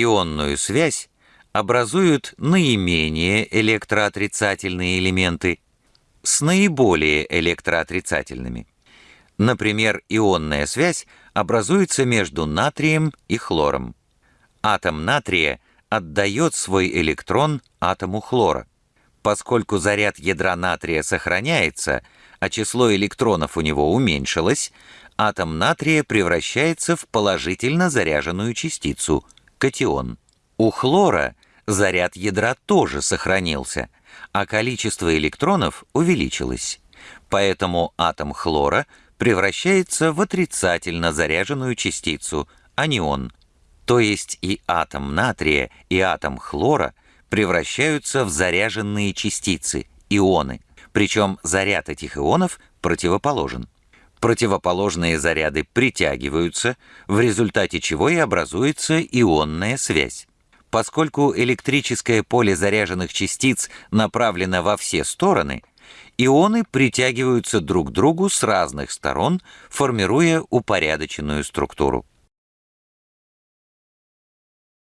Ионную связь образуют наименее электроотрицательные элементы с наиболее электроотрицательными. Например, ионная связь образуется между натрием и хлором. Атом натрия отдает свой электрон атому хлора. Поскольку заряд ядра натрия сохраняется, а число электронов у него уменьшилось, атом натрия превращается в положительно заряженную частицу – катион. У хлора заряд ядра тоже сохранился, а количество электронов увеличилось. Поэтому атом хлора превращается в отрицательно заряженную частицу – анион. То есть и атом натрия, и атом хлора превращаются в заряженные частицы – ионы. Причем заряд этих ионов противоположен. Противоположные заряды притягиваются, в результате чего и образуется ионная связь. Поскольку электрическое поле заряженных частиц направлено во все стороны, ионы притягиваются друг к другу с разных сторон, формируя упорядоченную структуру.